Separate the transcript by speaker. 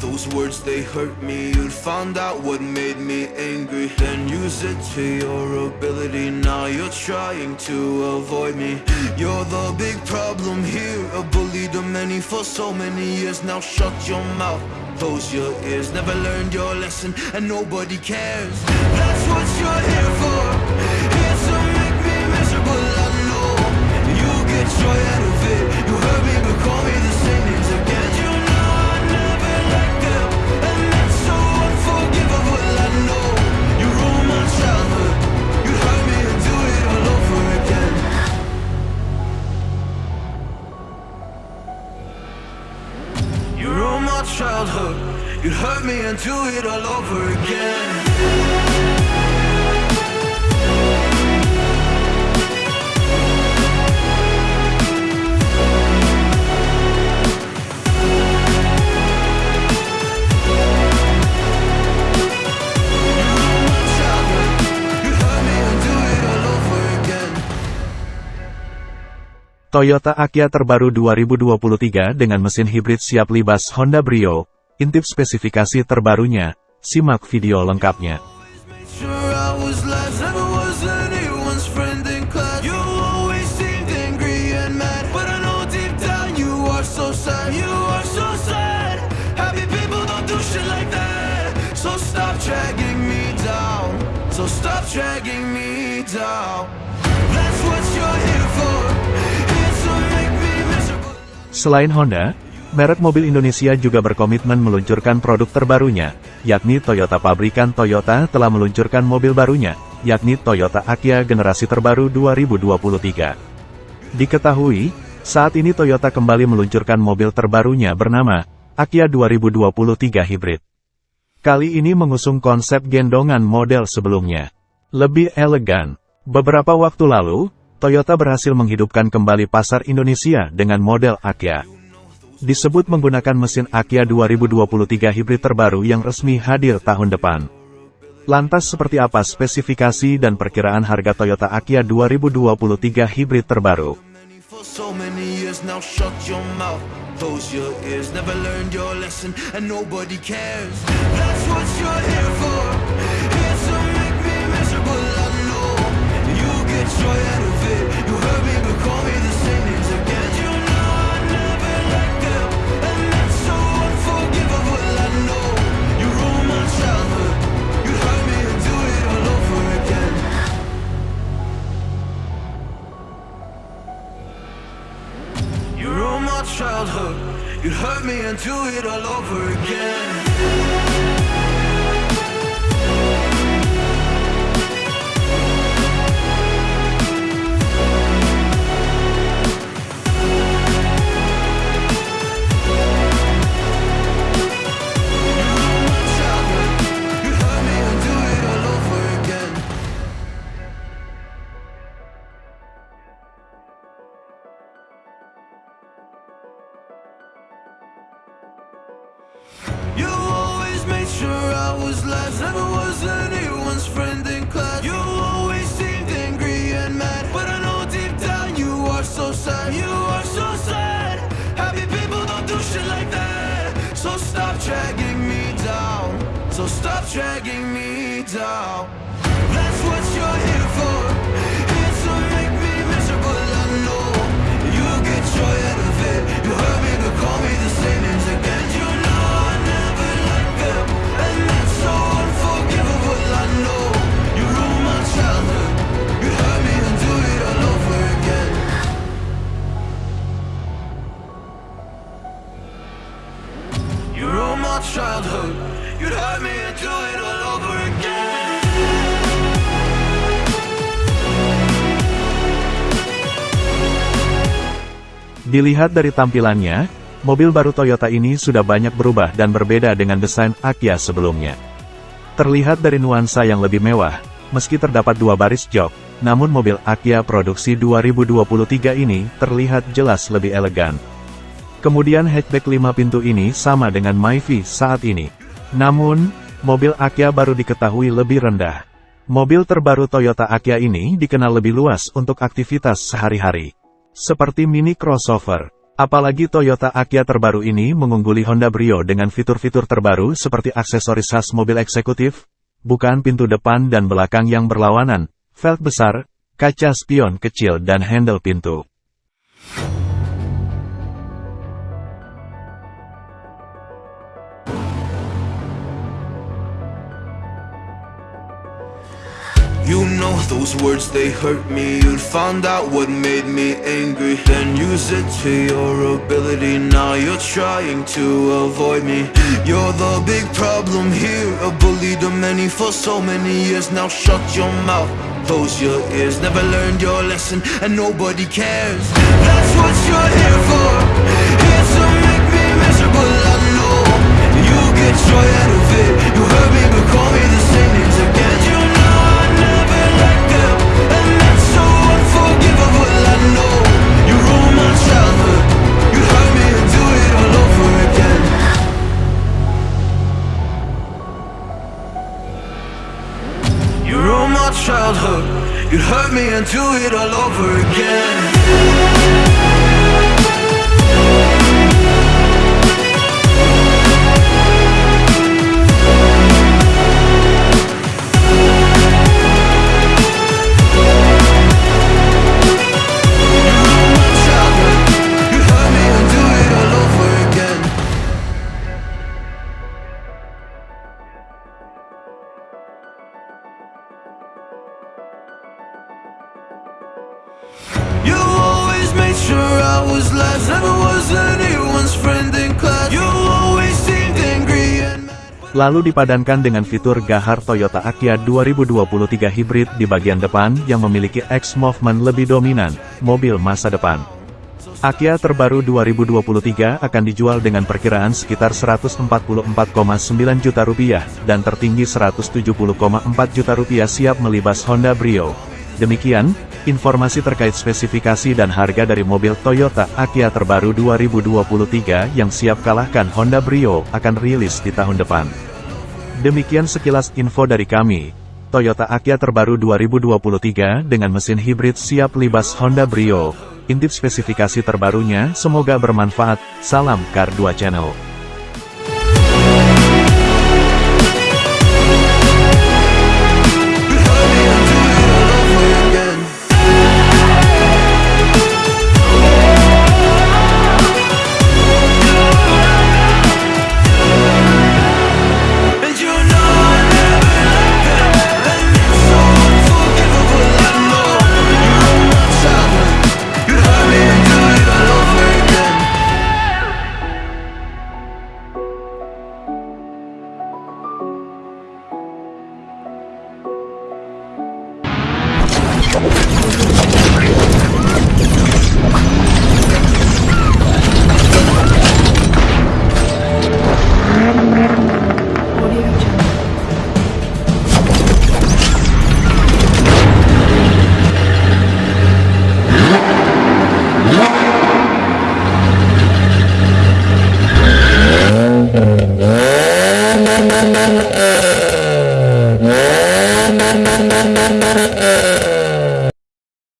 Speaker 1: those words they hurt me. You'd found out what made me angry. Then use it to your ability. Now you're trying to avoid me. You're the big problem here. A bully to many for so many years. Now shut your mouth, close your ears. Never learned your lesson. And nobody cares. That's what you're here for and do it all over again
Speaker 2: Toyota Akia terbaru 2023 dengan mesin hibrid siap libas Honda Brio. Intip spesifikasi terbarunya, simak video lengkapnya. Selain Honda, merek mobil Indonesia juga berkomitmen meluncurkan produk terbarunya, yakni Toyota pabrikan Toyota telah meluncurkan mobil barunya, yakni Toyota Akia generasi terbaru 2023. Diketahui, saat ini Toyota kembali meluncurkan mobil terbarunya bernama Akia 2023 Hybrid. Kali ini mengusung konsep gendongan model sebelumnya. Lebih elegan. Beberapa waktu lalu, Toyota berhasil menghidupkan kembali pasar Indonesia dengan model Akia. Disebut menggunakan mesin Akia 2023 hibrid terbaru yang resmi hadir tahun depan. Lantas seperti apa spesifikasi dan perkiraan harga Toyota Akia 2023 hibrid terbaru?
Speaker 1: Hurt me and do it all over again. Friend in class. You always seemed angry and mad, but I know deep down you are so sad. You are so sad. Happy people don't do shit like that. So stop dragging me down. So stop dragging me down. That's what you're here for. Here to make me miserable. I know you get joy
Speaker 2: Dilihat dari tampilannya, mobil baru Toyota ini sudah banyak berubah dan berbeda dengan desain Akia sebelumnya. Terlihat dari nuansa yang lebih mewah, meski terdapat dua baris jok, namun mobil Akia produksi 2023 ini terlihat jelas lebih elegan. Kemudian hatchback 5 pintu ini sama dengan Myvi saat ini. Namun, mobil Akia baru diketahui lebih rendah. Mobil terbaru Toyota Akia ini dikenal lebih luas untuk aktivitas sehari-hari. Seperti mini crossover, Apalagi Toyota Akia terbaru ini mengungguli Honda Brio dengan fitur-fitur terbaru seperti aksesoris khas mobil eksekutif, bukan pintu depan dan belakang yang berlawanan, velg besar, kaca spion kecil dan handle pintu.
Speaker 1: You know those words, they hurt me. You'd found out what made me angry. Then use it to your ability. Now you're trying to avoid me. You're the big problem here. A bully to many for so many years. Now shut your mouth, close your ears. Never learned your lesson. And nobody cares. That's what you're here for. Here to make me miserable, I know You get joy out of it. You hurt me but call me the same
Speaker 2: Lalu dipadankan dengan fitur Gahar Toyota Akia 2023 Hybrid di bagian depan yang memiliki X-Movement lebih dominan, mobil masa depan. Akia terbaru 2023 akan dijual dengan perkiraan sekitar 144,9 juta rupiah, dan tertinggi 170,4 juta rupiah siap melibas Honda Brio. Demikian, informasi terkait spesifikasi dan harga dari mobil Toyota Akia terbaru 2023 yang siap kalahkan Honda Brio akan rilis di tahun depan. Demikian sekilas info dari kami. Toyota Akia terbaru 2023 dengan mesin hibrid siap libas Honda Brio. Intip spesifikasi terbarunya, semoga bermanfaat. Salam Kar 2 Channel.